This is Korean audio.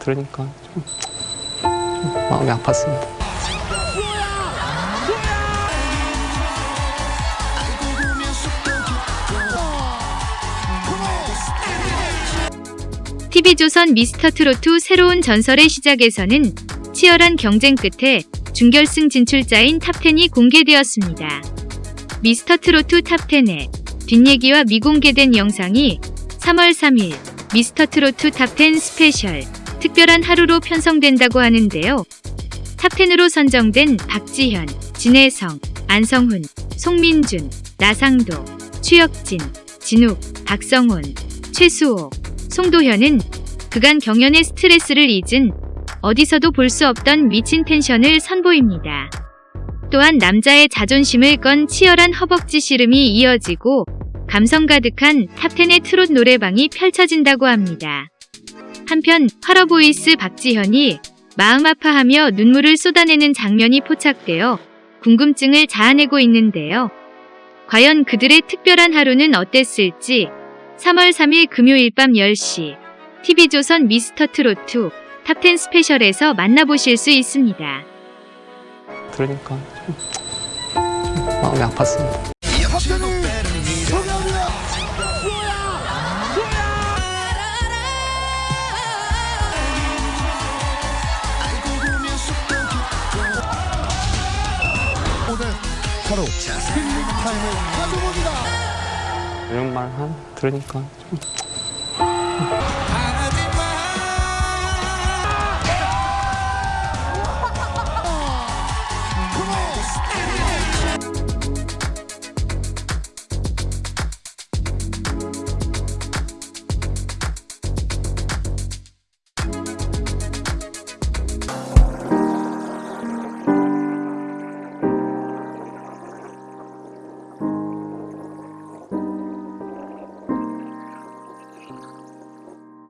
들으니까 좀, 좀 마음이 아팠습니다. TV조선 미스터트로트 새로운 전설의 시작에서는 치열한 경쟁 끝에 준결승 진출자인 탑10이 공개되었습니다. 미스터트로트 탑10의 뒷얘기와 미공개된 영상이 3월 3일 미스터트로트 탑10 스페셜 특별한 하루로 편성된다고 하는데요. 탑10으로 선정된 박지현, 진해성, 안성훈, 송민준, 나상도, 추혁진, 진욱, 박성온, 최수호, 송도현은 그간 경연의 스트레스를 잊은 어디서도 볼 수 없던 미친 텐션을 선보입니다. 또한 남자의 자존심을 건 치열한 허벅지 씨름이 이어지고 감성 가득한 탑10의 트롯 노래방이 펼쳐진다고 합니다. 한편 활어보이스 박지현이 마음 아파하며 눈물을 쏟아내는 장면이 포착되어 궁금증을 자아내고 있는데요. 과연 그들의 특별한 하루는 어땠을지 3월 3일 금요일 밤 10시 TV조선 미스터트로트 탑10 스페셜에서 만나보실 수 있습니다. 들으니까 좀, 좀 마음이 아팠습니다. 바로 힐링 타임을 가져봅니다. 이런 말 한, 들으니까 좀